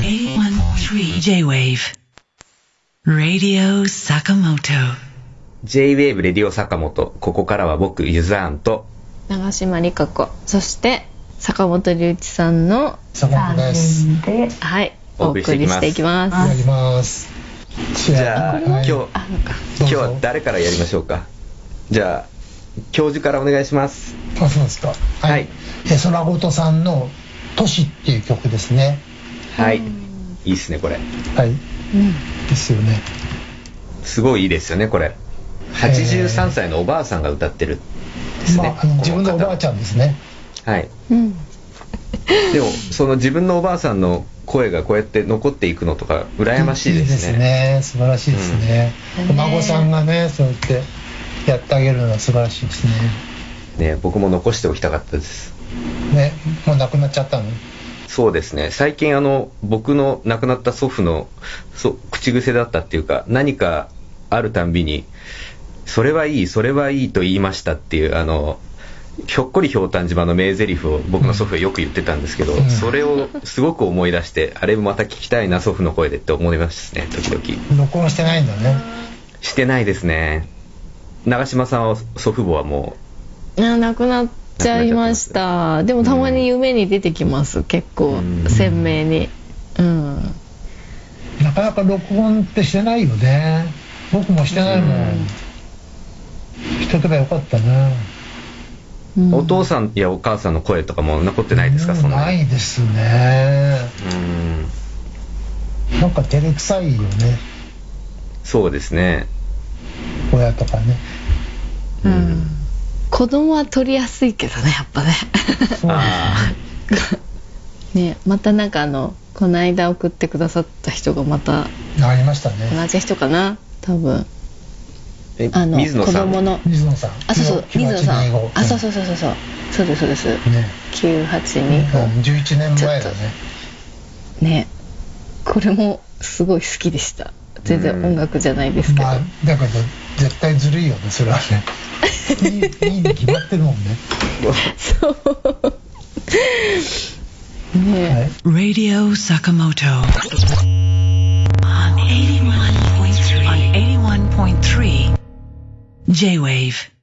81.3 J-Wave Radio Sakamoto J-Wave レディオ坂本。ここからは僕、ゆずあんと、長島理香子そして坂本龍一さんの坂本です。はいお送りしていきます。じゃあ、はい今日、今日は誰からやりましょうか？じゃあ、教授からお願いします。あ、そうですか。はい。はいえ、空ごとさんの都市っていう曲ですね。はい。いいっすね、これ。はい。うんですよね。すごいいいですよね、これ。83歳のおばあさんが歌ってるですね。まあ、あの自分のおばあちゃゃんですね。ん。はい。うんでも、その自分のおばあさんの声がこうやって残っていくのとか、羨ましいですね。素晴らしいですね。うんお孫さんがね、そうやってやってあげるのは素晴らしいですね。ね、僕も残しておきたかったです。ね、もう亡くなっちゃったの？そうですね。最近あの、僕の亡くなった祖父の、そ口癖だったっていうか、何かあるたんびに、それはいい、それはいいと言いましたっていう、あの、ひょっこりひょうたん島の名台詞を僕の祖父はよく言ってたんですけど、うんそれをすごく思い出して、あれまた聞きたいな、祖父の声でって思いますね、時々。録音してないんだね。してないですね。長嶋さんは祖父母はもあ亡くなっちゃいましたでもたまに夢に出てきます結構うん鮮明にうんなかなか録音ってしてないよね。僕もしてないもん。してけばよかったな。うんう、お父さんやお母さんの声とかも残ってないですか、うんそんなに。ないですね。うん。なんか照れくさいよね。そうですね。親とかね。うん子供は取りやすいけどねやっぱね。そうあねまたなんかあのこの間送ってくださった人がまたありましたね。同じ人かな？多分。えあの水野さん？子供の。水野さん。あそうそう水野さん。あそうそうそうそうそう。そうですそうです。ね。982うん、11年前だね。ね。これもすごい好きでした。全然音楽じゃないですけど、まあ、だけど、絶対ずるいよね、それはね。いい、に決まってるもんね。そうねはい。Radio Sakamoto on 81.3 on 81.3 J-Wave